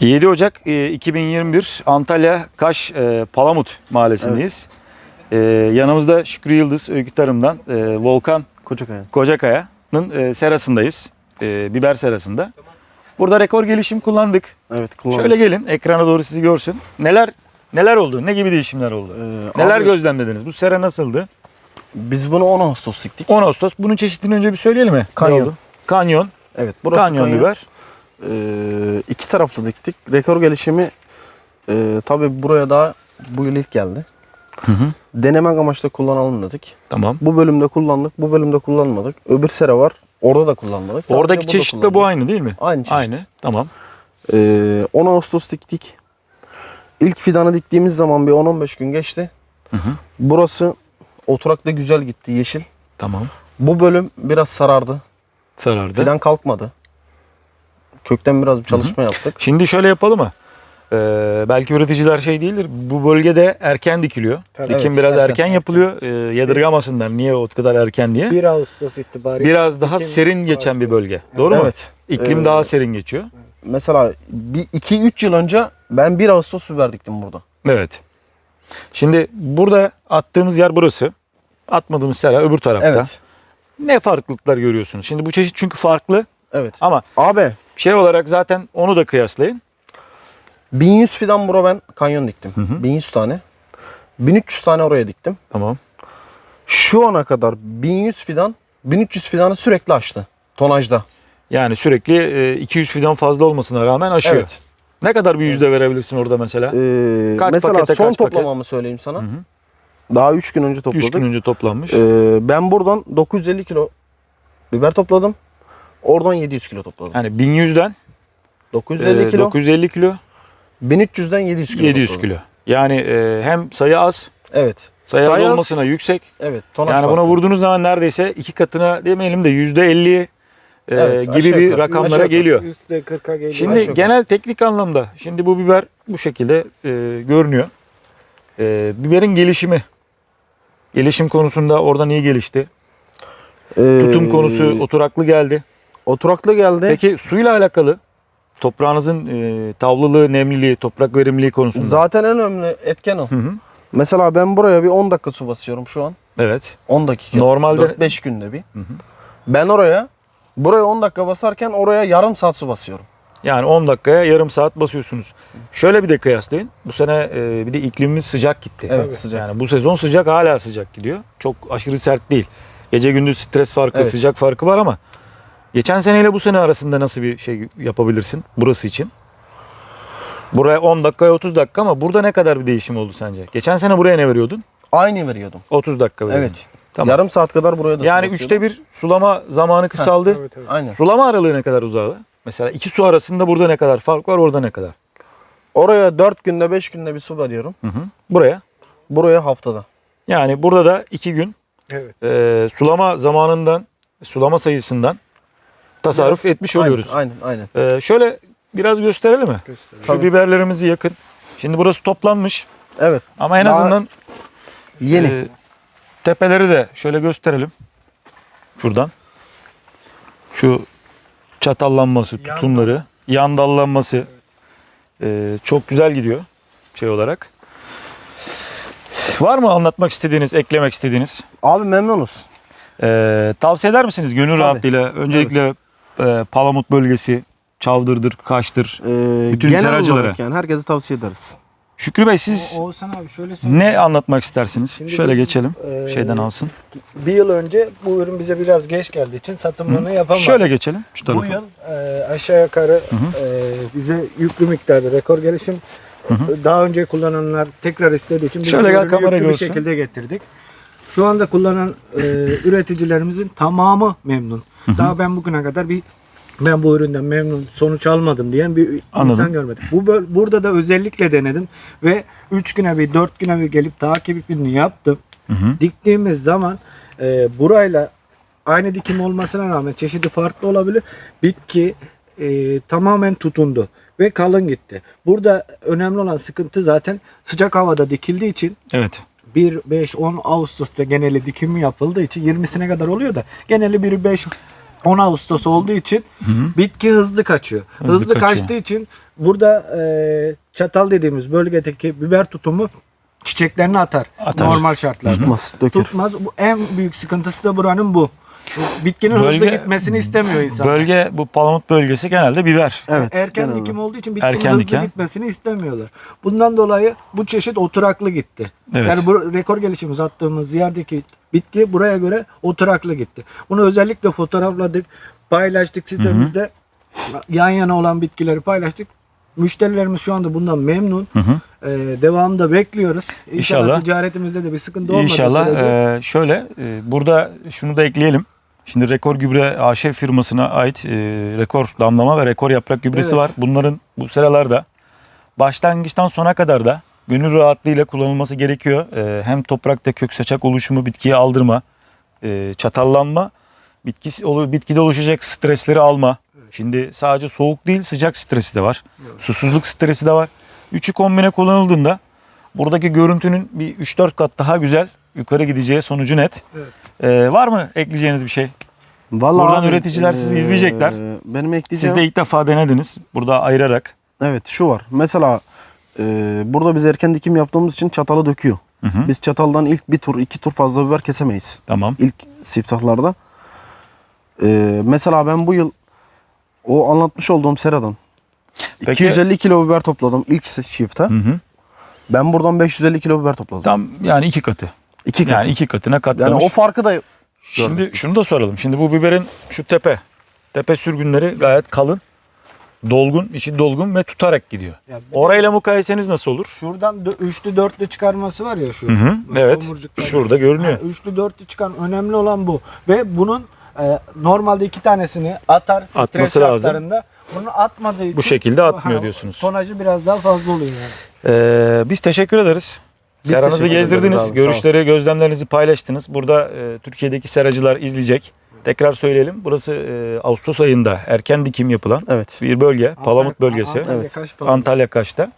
7 Ocak e, 2021 Antalya Kaş e, Palamut mahallesindeyiz. E, yanımızda Şükrü Yıldız Öykü Tarım'dan e, Volkan Kocakaya. Kocakaya'nın e, serasındayız. E, biber serasında. Burada rekor gelişim kullandık. Evet kullandım. Şöyle gelin ekrana doğru sizi görsün. Neler neler oldu? Ne gibi değişimler oldu? Ee, Neler abi, gözlemlediniz? Bu sera nasıldı? Biz bunu 10 Ağustos diktik. 10 Ağustos. Bunun çeşitini önce bir söyleyelim mi? Kanyon. Kanyon. Evet burası Kanyon, kanyon. biber. Ee, iki taraflı diktik. Rekor gelişimi e, tabii buraya daha bu yıl ilk geldi. Hı hı. Denemek amaçlı kullanalım dedik. Tamam. Bu bölümde kullandık, bu bölümde kullanmadık. Öbür sera var. Orada da kullanmadık. Sadece Oradaki çeşit de bu aynı değil mi? Aynı çeşit. Aynı. Tamam. Ee, 10 Ağustos diktik. İlk fidanı diktiğimiz zaman bir 10-15 gün geçti. Hı hı. Burası oturakta güzel gitti yeşil. Tamam. Bu bölüm biraz sarardı. Sarardı. Fidan kalkmadı. Kökten biraz bir çalışma yaptık. Şimdi şöyle yapalım mı? Ee, belki üreticiler şey değildir. Bu bölgede erken dikiliyor. Tabii. Dikim Evet, biraz erken, erken. yapılıyor. Ee, yadırgamasınlar niye o kadar erken diye. 1 Ağustos itibariyle. Biraz daha serin geçen bir başlıyor. bölge. Doğru mu? Evet. İklim Ee, daha serin geçiyor. Mesela 2-3 yıl önce ben 1 Ağustos biber diktim burada. Evet. Şimdi burada attığımız yer burası. Atmadığımız sera öbür tarafta. Evet. Ne farklılıklar görüyorsunuz? Şimdi bu çeşit çünkü farklı Evet. ama Abi şey olarak zaten onu da kıyaslayın. 1100 fidan bura ben kanyon diktim. Hı hı. 1100 tane. 1300 tane oraya diktim. Tamam. Şu ana kadar 1100 fidan 1300 fidanı sürekli açtı. Tonajda. Yani sürekli e, 200 fidan fazla olmasına rağmen aşıyor. Evet. Ne kadar bir yüzde verebilirsin orada mesela? Ee, Kaç mesela pakete, son kaç paket? toplamamı söyleyeyim sana. Hı hı. Daha 3 gün önce 3 topladık. gün önce toplanmış. Ee, ben buradan 950 kilo biber topladım. Oradan 700 kilo topladım. Yani 1100'den 950 e, kilo. 950 kilo, 1300'den 700 kilo 700 topladım. kilo. Yani e, hem sayı az, Evet. sayı az Sayı az, olmasına yüksek. Evet. Tonaj Yani buna vurduğunuz zaman neredeyse iki katına demeyelim de yüzde 50 e, Evet, gibi aşağı bir yukarı. rakamlara yukarı. geliyor. Üstte 40'a geliyor. Şimdi Aşağı genel teknik anlamda şimdi bu biber bu şekilde e, görünüyor. E, biberin gelişimi. Gelişim konusunda oradan iyi gelişti. Ee, Tutum konusu oturaklı geldi. Oturaklı geldi. Peki suyla alakalı toprağınızın e, tavlılığı, nemliliği, toprak verimliliği konusunda. Zaten en önemli etken o. Hı hı. Mesela ben buraya bir 10 dakika su basıyorum şu an. Evet. 10 dakika. Normalde 4-5 günde bir. Hı hı. Ben oraya buraya 10 dakika basarken oraya yarım saat su basıyorum. yani 10 dakikaya yarım saat basıyorsunuz. Şöyle bir de kıyaslayın. Bu sene e, bir de iklimimiz sıcak gitti. Evet, sıcak. Yani bu sezon sıcak hala sıcak gidiyor. Çok aşırı sert değil. Gece gündüz stres farkı, Evet. sıcak farkı var ama geçen seneyle bu sene arasında nasıl bir şey yapabilirsin burası için? Buraya 10 dakikaya 30 dakika ama burada ne kadar bir değişim oldu sence? Geçen sene buraya ne veriyordun? Aynı veriyordum. 30 dakika veriyordun. Evet. Tamam. Yarım saat kadar buraya da yani üçte bir sulama zamanı kısaldı. Tabii, tabii. Aynen. Sulama aralığı ne kadar uzadı? Mesela iki su arasında burada ne kadar fark var, orada ne kadar? Oraya 4 günde 5 günde bir su veriyorum. Hı hı. Buraya. Buraya haftada. Yani burada da iki gün Evet. e, sulama zamanından, sulama sayısından tasarruf etmiş oluyoruz. Aynen aynen. aynen. E, şöyle biraz gösterelim mi? Gösterelim. Şu Tabii. biberlerimizi yakın. Şimdi burası toplanmış Evet. ama en Daha azından Yeni. e, tepeleri de şöyle gösterelim. Şuradan. Şu çatallanması, Yan tutumları, yan dallanması e, çok güzel gidiyor şey olarak. Var mı anlatmak istediğiniz, eklemek istediğiniz? Abi memnunuz. Ee, tavsiye eder misiniz gönül Tabii. rahatlığıyla? Öncelikle e, Palamut bölgesi, Çavdır'dır, Kaş'tır. Ee, Bütün genel seracılara. olarak yani herkese tavsiye ederiz. Şükrü Bey siz O- Oğuzhan abi şöyle söyleyeyim. ne anlatmak istersiniz? Şimdi Şöyle biz, geçelim. Ee, Şeyden alsın. Bir yıl önce bu ürün bize biraz geç geldiği için satımlarını yapamadık. Şöyle geçelim şu Bu tarafa. yıl e, aşağı yukarı e, bize yüklü miktarda rekor gelişim daha önce kullananlar tekrar istediği için biz Şöyle bu gel ürünü kamera yüklü bir görsün. şekilde getirdik. Şu anda kullanan e, üreticilerimizin tamamı memnun. Daha ben bugüne kadar bir ben bu üründen memnun sonuç almadım diyen bir Anladım. insan görmedim. Bu burada da özellikle denedim ve 3 güne bir 4 güne bir gelip takibini yaptım. Hı hı. Diktiğimiz zaman e, burayla aynı dikim olmasına rağmen çeşidi farklı olabilir. Bitki e, tamamen tutundu ve kalın gitti. Burada önemli olan sıkıntı zaten sıcak havada dikildiği için Evet. 1, 5, 10 Ağustos'ta geneli dikimi yapıldığı için 20'sine kadar oluyor da geneli 1, 5, 10 Ağustos olduğu için Hı hı. bitki hızlı kaçıyor. Hızlı Hızlı, kaçıyor. kaçtığı için burada e, çatal dediğimiz bölgedeki biber tutumu çiçeklerini atar. Atar. Normal şartlarda. Tutmaz, dökür. Tutmaz. Bu en büyük sıkıntısı da buranın bu. Bitkinin hızlı Bölge- gitmesini istemiyor insan. Bölge bu palamut bölgesi genelde biber. Evet. Erken genelde. dikim olduğu için bitkinin Erken hızlı diken. gitmesini istemiyorlar. Bundan dolayı bu çeşit oturaklı gitti. Evet. Yani bu rekor gelişim uzattığımız yerdeki bitki buraya göre oturaklı gitti. Bunu özellikle fotoğrafladık, paylaştık sitemizde. Yan yana olan bitkileri paylaştık. Müşterilerimiz şu anda bundan memnun. Hı hı. Ee, devamında bekliyoruz. İnşallah, İnşallah. ticaretimizde de bir sıkıntı olmadığı İnşallah sürece. e, şöyle e, burada şunu da ekleyelim. Şimdi Rekor Gübre AŞ firmasına ait e, rekor damlama ve rekor yaprak gübresi Evet. var. Bunların bu sıralarda başlangıçtan sona kadar da gönül rahatlığıyla kullanılması gerekiyor. E, hem toprakta kök saçak oluşumu, bitkiye aldırma, e, çatallanma, bitki, olu- bitkide oluşacak stresleri alma. Şimdi sadece soğuk değil sıcak stresi de var. Evet. Susuzluk stresi de var. Üçü kombine kullanıldığında buradaki görüntünün bir 3-4 kat daha güzel yukarı gideceği sonucu net. Evet. Ee, var mı ekleyeceğiniz bir şey? Vallahi Buradan abi, üreticiler sizi eee, izleyecekler. Benim ekleyeceğim. Siz de ilk defa denediniz. Burada ayırarak. Evet şu var. Mesela eee, burada biz erken dikim yaptığımız için çatalı döküyor. Hı hı. Biz çataldan ilk bir tur iki tur fazla biber kesemeyiz. Tamam. İlk siftahlarda. Eee, mesela ben bu yıl o anlatmış olduğum seradan Peki- 250 kilo biber topladım ilk şifte. Hı hı. Ben buradan 550 kilo biber topladım. Tam yani iki katı. İki katı. Yani iki katına Yani katlamış. o farkı da Şimdi gördük biz. şunu da soralım. Şimdi bu biberin şu tepe, tepe sürgünleri gayet kalın, dolgun, içi dolgun ve tutarak gidiyor. Orayla mukayeseniz nasıl olur? Şuradan dö- üçlü dörtlü çıkarması var ya şu. Hı hı, evet. Şurada görünüyor. Ha, üçlü dörtlü çıkan önemli olan bu. Ve bunun e, normalde iki tanesini atar stres Atması lazım. şartlarında. Bunu atmadığı için Bu şekilde atmıyor ha, diyorsunuz. Tonajı biraz daha fazla oluyor yani. Ee, biz teşekkür ederiz. Biz Seranızı teşekkür ederiz gezdirdiniz, abi, sağ ol. görüşleri, gözlemlerinizi paylaştınız. Burada e, Türkiye'deki seracılar izleyecek. Tekrar söyleyelim. Burası e, Ağustos ayında erken dikim yapılan Evet. bir bölge. Palamut bölgesi. Antalya Evet. Kaş Palamut. Antalya Kaş'ta.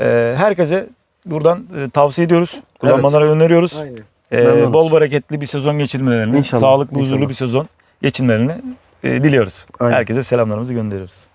E, herkese buradan e, tavsiye ediyoruz. Kullanmaları öneriyoruz. Aynen. E, Memnunuz. bol bereketli bir sezon geçirmelerini, İnşallah, sağlıklı, huzurlu inşallah. bir sezon geçirmelerini e, diliyoruz. Aynen. Herkese selamlarımızı gönderiyoruz.